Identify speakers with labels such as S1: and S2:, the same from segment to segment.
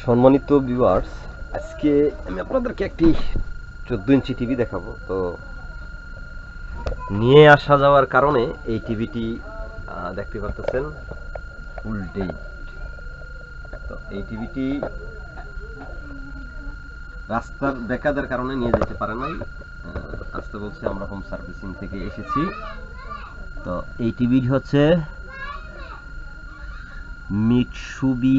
S1: সম্মানিত ভিউয়ার্স আজকে আমি আপনাদেরকে একটি চোদ্দ ইঞ্চি টিভি দেখাবো। তো নিয়ে আসা যাওয়ার কারণে এই টিভিটি দেখতে পাচ্ছেন ফুল ডেট তো এই টিভিটি রাস্তার বেকাদের কারণে নিয়ে যেতে পারে নাই। আসতে বলছে, আমরা হোম সার্ভিসিং থেকে এসেছি। তো এই টিভিটি হচ্ছে মিটসুবি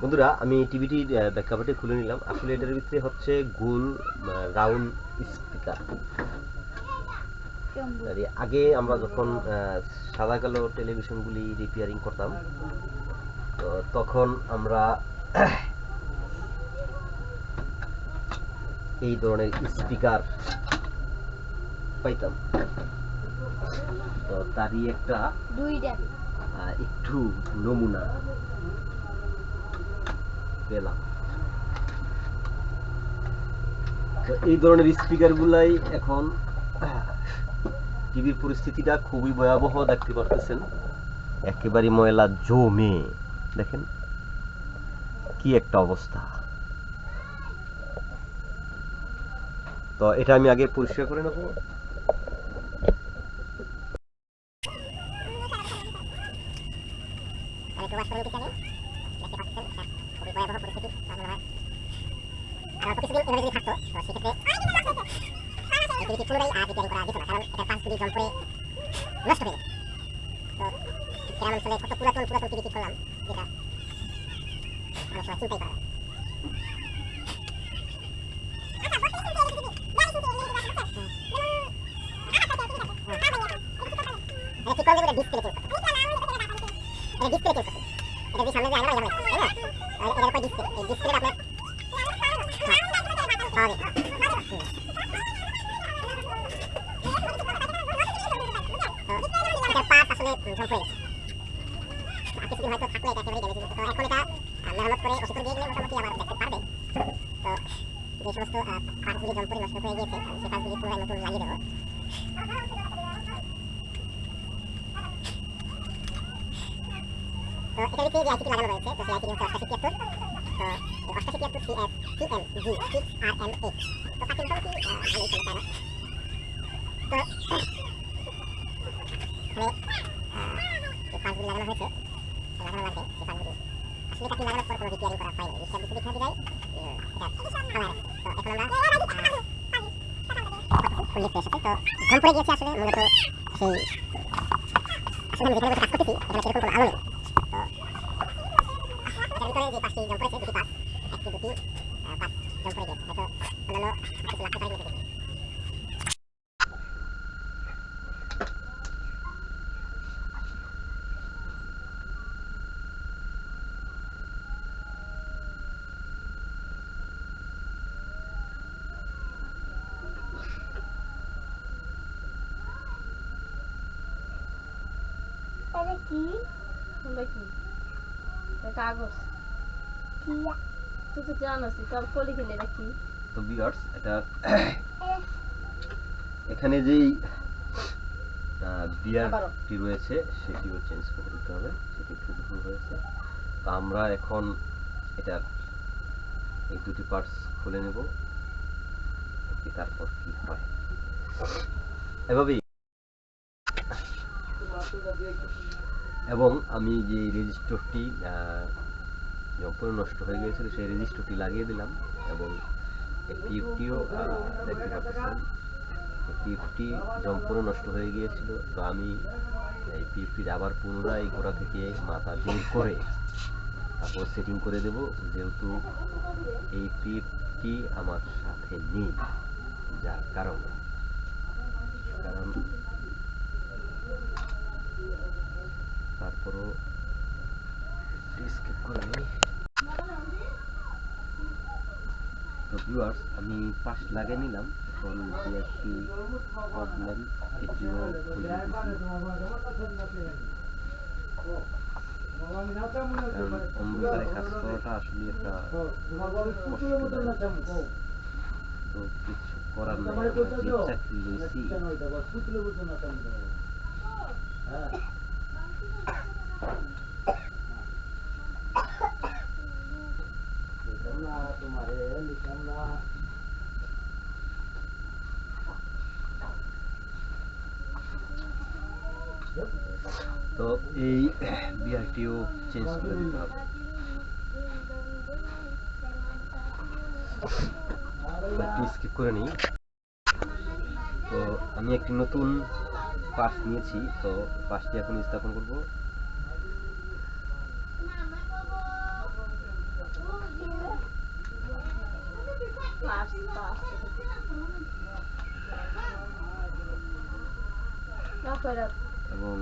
S1: বন্ধুরা, আমি টিভিটির ব্যাকআপটি খুলে নিলাম। আসলে এটার ভিতরে হচ্ছে গোল রাউন্ড স্পিকার আগে আমরা যখন সাদা কালো টেলিভিশনগুলি রিপেয়ারিং করতাম, তো তখন আমরা এই ধরনের স্পিকার পাইতাম। তো তারই একটা একটু নমুনা পেলাম। তো এই ধরনের স্পিকার গুলাই এখন টিভির পরিস্থিতিটা খুবই ভয়াবহ দেখতে পারতেছেন। একেবারে ময়লা জমে। দেখেন কি একটা অবস্থা? তো এটা আমি আগে পরিষ্কার করে নেব।
S2: নষ্ট হয়ে যেত তো গ্রাম অঞ্চলে কত পুরাতন পুরাতন টিভিটি করলাম, যেটা সময় চিন্তাই করা। এটা ঠিক করে দেবো ডিসপ্লে চেঞ্জ করতে এটা ডিসপ্লে চেঞ্জ করতে এটা যে সামনে যে আয়না লাগানো তাই না হ্যাঁ, কিছুদিন হয়তো থাকলে এটা একেবারেই ড্যামেজ তো এখন এটা আহ, মেরামত করে ওষুধ দিয়ে গেলে মোটামুটি আবার দেখতে পারবে তো যে সমস্ত পার্টসগুলি জম পড়ে নষ্ট হয়ে গিয়েছে আমি সেই পার্টসগুলি পুনরায় নতুন লাগিয়ে দেবো তো এটার ভিতরে যে আইসিটি লাগানো রয়েছে তো সেই আইসিটি হচ্ছে অষ্টাশি তিয়াত্তর তো এই অষ্টাশি তিয়াত্তর C F C M G six R M eight তো তাকে মোটামুটি আহ, ভালোই চলে তাই না তো এখানে আহ, যে পাঁচগুলি লাগানো হয়েছে লাগানো লাগবে সেই পাঁচগুলি আসলে তাকে লাগানোর পর কোনো রিপেয়ারিং করা হয়নি রিক্সার ভিতরে দেখা যায় উম, এটা থামায় রাখছে তো এখন আমরা উল্লেখ পেয়ে সাথে তো ঘুম পড়ে গিয়েছে আসলে মূলত সেই আসলে আমি যেখানে বসে কাজ করতেছি এখানে সেরকম কোনো আলো নেই তো এটার ভিতরে যে পাঁচটি জম পড়েছে দুটি পাঁচ একটি দুটি আহ, পাঁচ জম পড়ে গেছে হয়তো অন্যান্য আর কিছু লাগতে পারে দেখি
S3: এটা কি এটা কি এটা কাগজ। তুই তো জানোস তোর কলি কিনে এটা কি
S1: তো ভিউয়ার্স এটা এখানে যেই বিয়ারটি রয়েছে সেটিও চেঞ্জ করে দিতে হবে সেটি একটু ভুল হয়েছে। তো আমরা এখন এটার এই দুটি পার্টস খুলে নেব তারপর কি হয়। এভাবেই। এবং আমি যে রেজিস্টরটি যখন নষ্ট হয়ে গিয়েছিল, সেই রেজিস্টরটি লাগিয়ে দিলাম এবং টিউবটিও দেখতে পাচ্ছেন টিউবটি সম্পূর্ণ নষ্ট হয়ে গিয়েছিল। তো আমি এই টিউবটির আবার পুনরায় গোড়া থেকে মাথা বের করে তারপর সেটিং করে দেব, যেহেতু এই পিএফটি আমার সাথে নেই, যার কারণে। কারণ তারপরও স্কিপ করে নিই তো ভিউয়ার্স আমি পাশ লাগিয়ে নিলাম। এখন যে একটি প্রবলেম এটিও কিছু করার নাই, আমরা যে চাকরি লইছি তো এই বিআরটিও চেঞ্জ করে দিতে হবে। স্কিপ করে নিই তো আমি একটি নতুন পাস নিয়েছি তো পাসটি এখন স্থাপন করব। এবং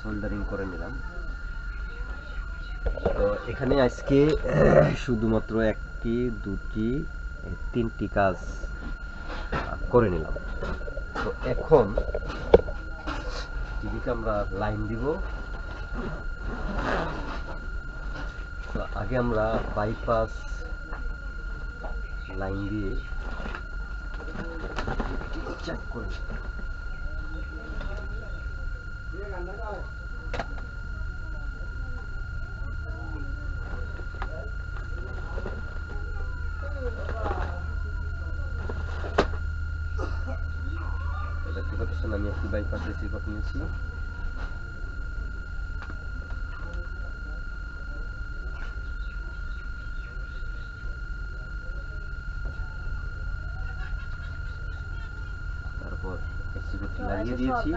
S1: সোল্ডারিং করে নিলাম। তো এখানে আজকে শুধুমাত্র একটি দুটি তিনটি কাজ করে নিলাম। তো এখন টিভিতে আমরা লাইন দিব। আগে আমরা বাইপাস লাইন দিয়ে চেক করে নিই। তো দেখতে পাচ্ছেন আমি একটি বাইপাস রিসিভার নিয়েছি তারপর রিসিভারটি লাগিয়ে দিয়েছি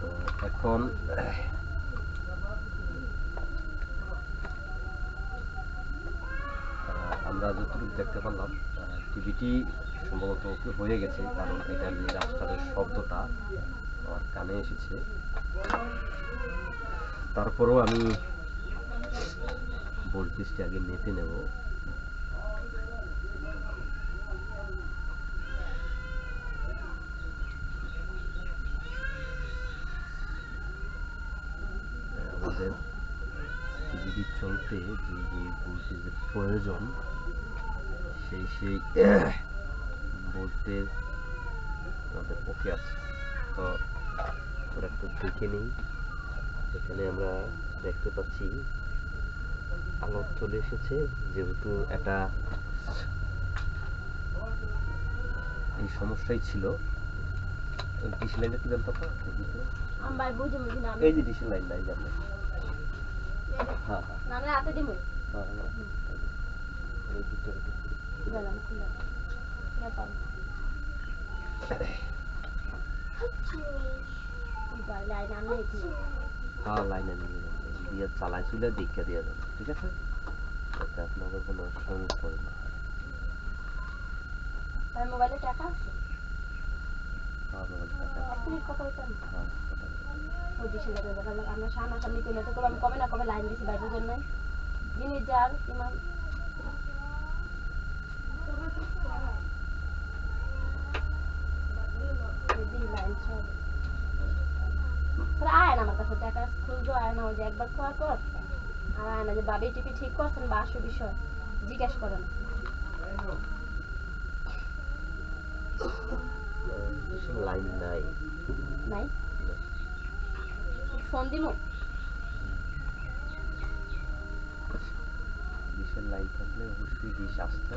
S1: তো এখন আমরা যতটুকু দেখতে পারলাম টিভিটি সম্ভবত হয়ে গেছে, কারণ এটার যে রাস্তার শব্দটা আমার কানে এসেছে। তারপরেও আমি ভোল্টেজটি আগে মেপে নেব। আমাদের চলতে যে যে প্রয়োজন, সেই সেই ভোল্টেজ আমাদের ওকে আছে। তো আমরা একটু দেখে নিই। এখানে আমরা দেখতে পাচ্ছি আলো চলে এসেছে। যেহেতু এটা এই সমস্যাই ছিল। ডিসি লাইনটা কি দাম পাপা এই যে লাইন নাই জানো হ্যাঁ হ্যাঁ। হ্যাঁ হ্যাঁ। এই দুটো একটু
S3: গেলাম খুলে ব্যাপার। ভাই লাইন আমি এখানে
S1: হ্যাঁ লাইনে নিয়ে যাবেন দিয়ে চালাই চুলে দীক্ষা দিয়ে যাবেন ঠিক আছে? যাতে আপনাদের কোনো সমস্যা না।
S3: তার মোবাইলে টাকা আছে?
S1: হ্যাঁ মোবাইল টাকা
S3: আপনি কথা বলতেন
S1: হ্যাঁ
S3: দেখা লাগে আমরা সামনাসামনি করলে তো কবে আমি কবে না কবে লাইন দিছি বাইরের জন্য জিনিস যার ইমাম আয় না আমার কাছে টাকা খুঁজবো আয় না ওই যে একবার খাওয়ার পর আর আয় না যে বাবি টিপি ঠিক করছেন বা আসো বিষয় জিজ্ঞেস করেন।
S1: লাইন নাই।
S3: নাই? ফোন দিমু?
S1: ডিশের লাইন থাকলে অবশ্যই ডিশ আসতো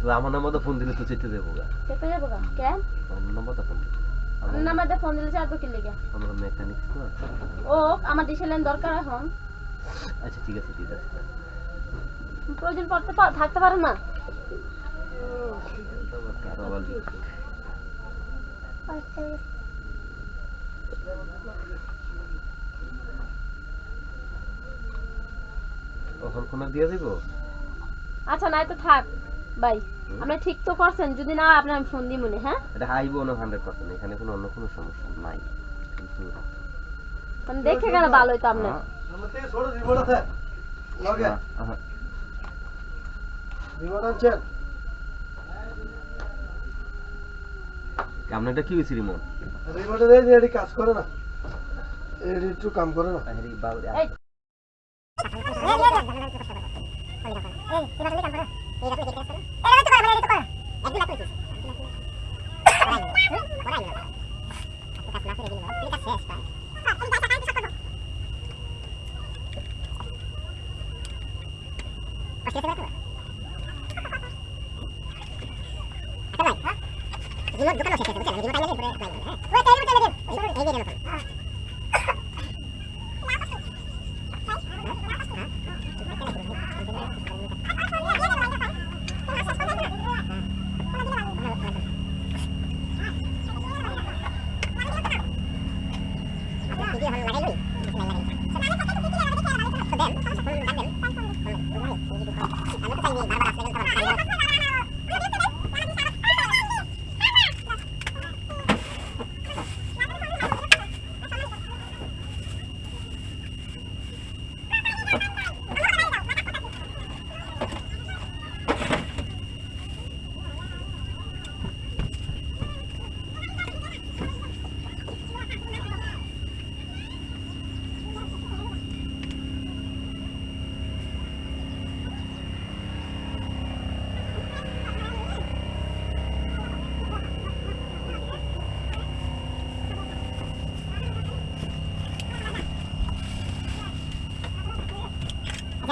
S3: তো
S1: আমার নাম্বার তো ফোন দিলে তো দেবো গা।
S3: গা? কেন
S1: আমার নাম্বার তো ফোন দিলে।
S3: আমার নাম্বার ফোন দিলে কি লেগে।
S1: আমরা মেকানিক তো
S3: ও আমার দরকার এখন।
S1: আচ্ছা ঠিক আছে ঠিক আছে।
S3: প্রয়োজন পড়তে থাকতে পারে না।
S1: কখন দিয়ে দিব
S3: আচ্ছা নাই তো থাক। বাই আপনি ঠিক তো করছেন যদি না হয় আমি ফোন দিই মনে হ্যাঁ
S1: এটা আইবো না হান্ড্রেড পার্সেন্ট এখানে কোনো অন্য কোনো সমস্যা নাই
S3: মানে দেখে গেলে ভালো হইতো আপনার
S1: হ্যাঁ,
S4: ছোট রিমোট আছে লগে
S1: হ্যাঁ, হ্যাঁ।
S4: রিমোট আনছেন
S1: আপনার এটা কি হয়েছে রিমোট
S4: রিমোটে দেয় যে এটি কাজ করে না এটি একটু কাম করে না
S3: এই
S2: রিমোট দোকানে শেষ আছে বুঝছেন রিমোট আইলে পরে অ্যাপ্লাই করবেন হ্যাঁ ওই তাই রিমোট চাইলে দেন এই যে মতন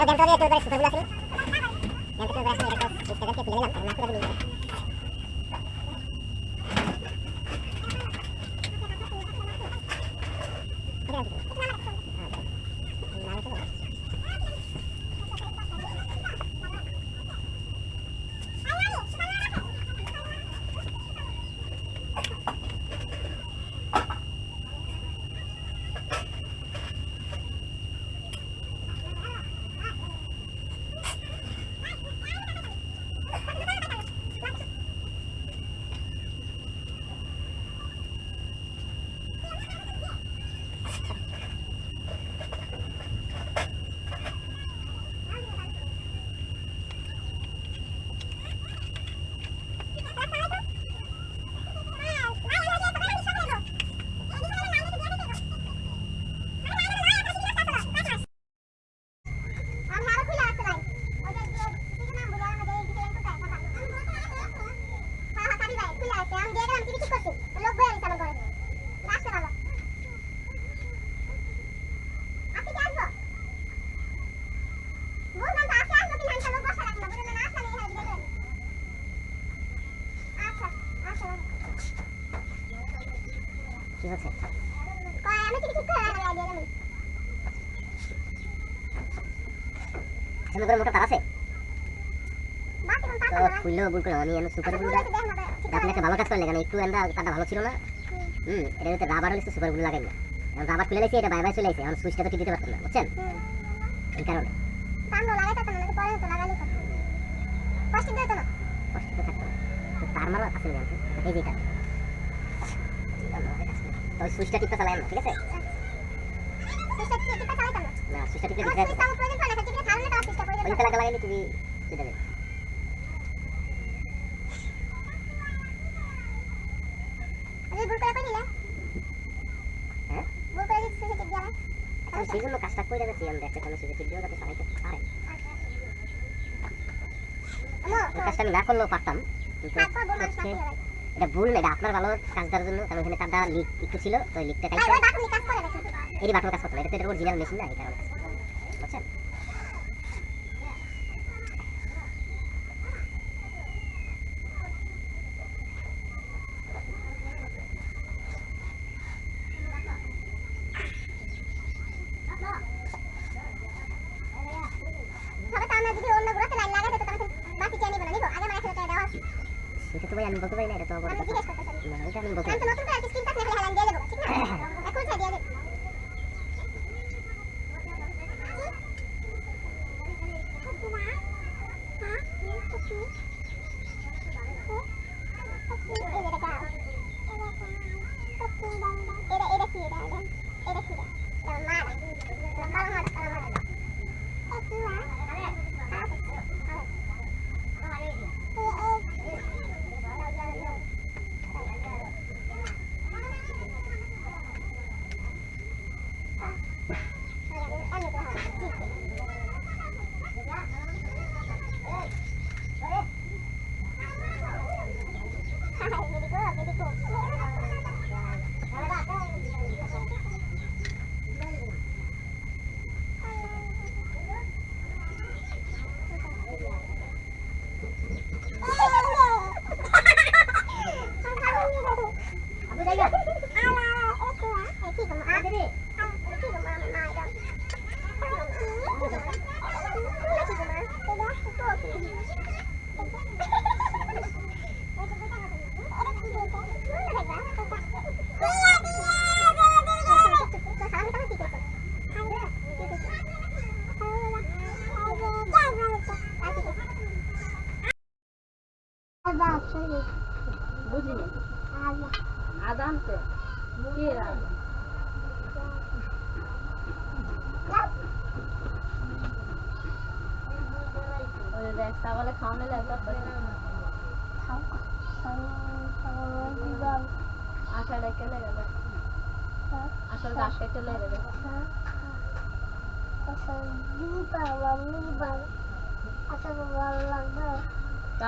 S2: আচ্ছা দেন তো একটু করে সুতাগুলো আছে দেন তো করে আছে এটা তো সিস্টেমকে খুলে নিলাম না করে দিলাম কি হচ্ছে আমি কি ঠিক করে আইডিয়া দেব সুন্দর মোটা তার আছে? তো খুললেও ভুল করলাম আমি এমন সুপার গ্লু আপনি একটা ভালো কাজ করলেন কারণ একটু এন্দা তারটা ভালো ছিল না। হুম। এটা যদি রাবার হলে সুপার গ্লু লাগাই না এখন রাবার খুলে লাইছি এটা বাই বাই চলে আইছে এখন সুইচটা তো কি দিতে পারতাম না বুঝছেন? এই কারণে। কষ্ট তো থাকতো না। তো তার মারো আসলে জানতো এই যেটা তো সুইচটা টিপতে চালাই না ঠিক আছে? না? সুইচটা টিপলে দিতে ওই লাগা লাগাইলে তুমি দিতে দেবে হ্যাঁ? আমি সেই জন্য কাজটা করে যাচ্ছি আমি দেখতে কোনো সুইচে টিপ দিও যাতে চালাইতে পারে। এই কাজটা আমি না করলেও পারতাম কিন্তু হচ্ছে এটা ভুল না এটা আপনার ভালো কাজ দেওয়ার জন্য কারণ এখানে তারটা লিক একটু ছিল তো লিকটা কাইতে এরই বাটন কাজ করতে এটা তো এটা অরিজিনাল মেশিন না এই কারণে কাজ করতে হবে। বুঝছেন
S5: ভাই আমি বলতে পারি না এটা তো বড়
S6: আমি
S5: কথা।
S6: জিজ্ঞেস করতেছি
S5: না এটা আমি বলতে
S6: আমি
S5: পারি
S6: তো নতুন করে স্ক্রিন টাচ নাকি হেলান দিয়ে দেবো ঠিক আছে এখন ছেড়ে দিয়ে দেবো আদা আনতে কে আদা ওই দেখ তাহলে খাওয়ানো লাগবে আশা ডেকে লেগে যাবে আসল গাছ কেটে লেগে যাবে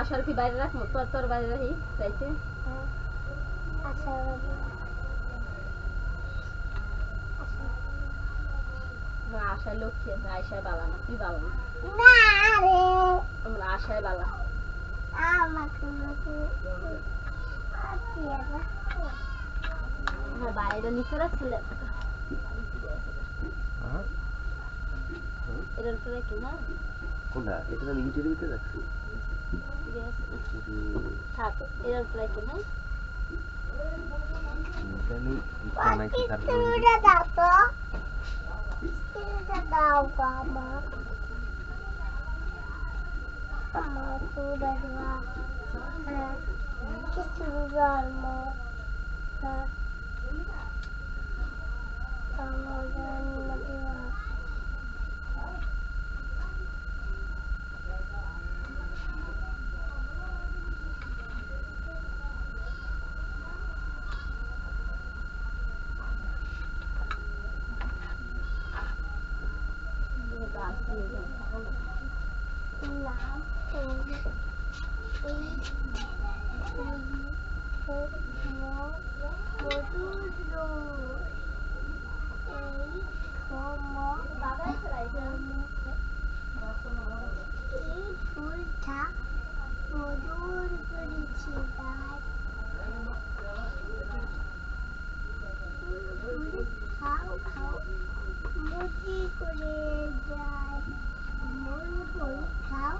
S6: আশার কি বাইরে রাখব? তোর তোর বাইরে রাখি চাইছে আশায় লক্ষ্মী আছে আয়সায় বালা না। তুই বালা না। আমরা আশায় বালা বাইরে নিচে রাখছিলে
S1: হ্যাঁ
S6: এটার উপরে কি না?
S1: কোনটা? এটা আমি ইটের ভিতরে রাখছি।
S6: থাক এটার উপরে কি না
S1: এটা আমি ইট বানাইছি তারপর
S6: গাছ
S5: খাও করে যায় মন মন খাও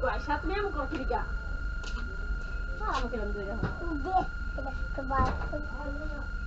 S6: কি কয় সাত মেয়ে আমাকে করি গা আমাকে এরকম দুই রকম
S5: দে এটা তোমার
S6: সরো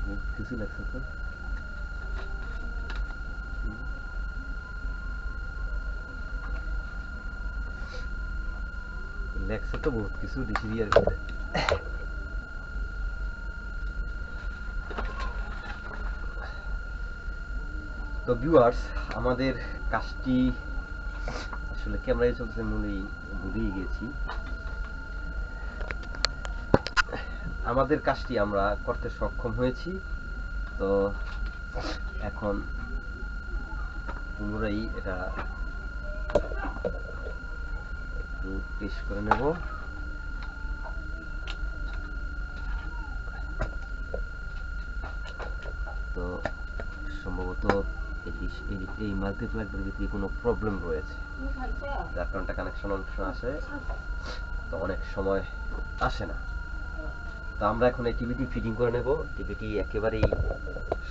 S1: বহুত কিছু লাগছে তো হুম। লেগছে তো বহুত কিছু দিছি আর কি তো ভিউয়ার্স আমাদের কাজটি আসলে ক্যামেরায় চলছে মনেই ভুলেই গেছি। আমাদের কাজটি আমরা করতে সক্ষম হয়েছি। তো, এখন পুনরায় এটা একটু টেস্ট করে নেব। তো, সম্ভবত এই মাল্টিপ্লাগের ভিতরে কোনো প্রবলেম রয়েছে? যার কারণে কানেকশন অনেক সময় আসে। তো অনেক সময় আসে না। তো আমরা এখন এই টিভিটি ফিটিং করে নেব। টিভিটি একেবারেই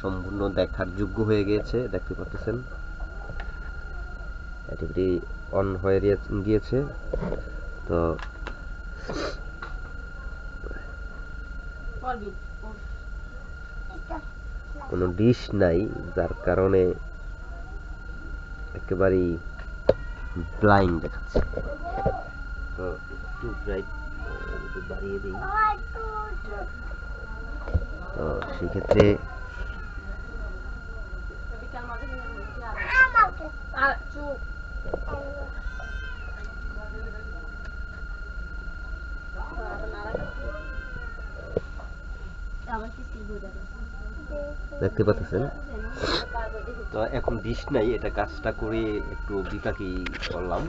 S1: সম্পূর্ণ দেখার যোগ্য হয়ে গিয়েছে, দেখতে পাচ্ছেন টিভিটি অন হয়ে গিয়েছে। তো কোনো ডিশ নাই, যার কারণে একেবারেই ব্লাইন্ড দেখাচ্ছে। তো একটু বাড়িয়ে দিই। তো সেক্ষেত্রে
S3: আবার বুঝা
S1: দেখতে পাচ্ছেন? তো এখন বিষ নাই এটা কাজটা করে একটু বিপাকি করলাম।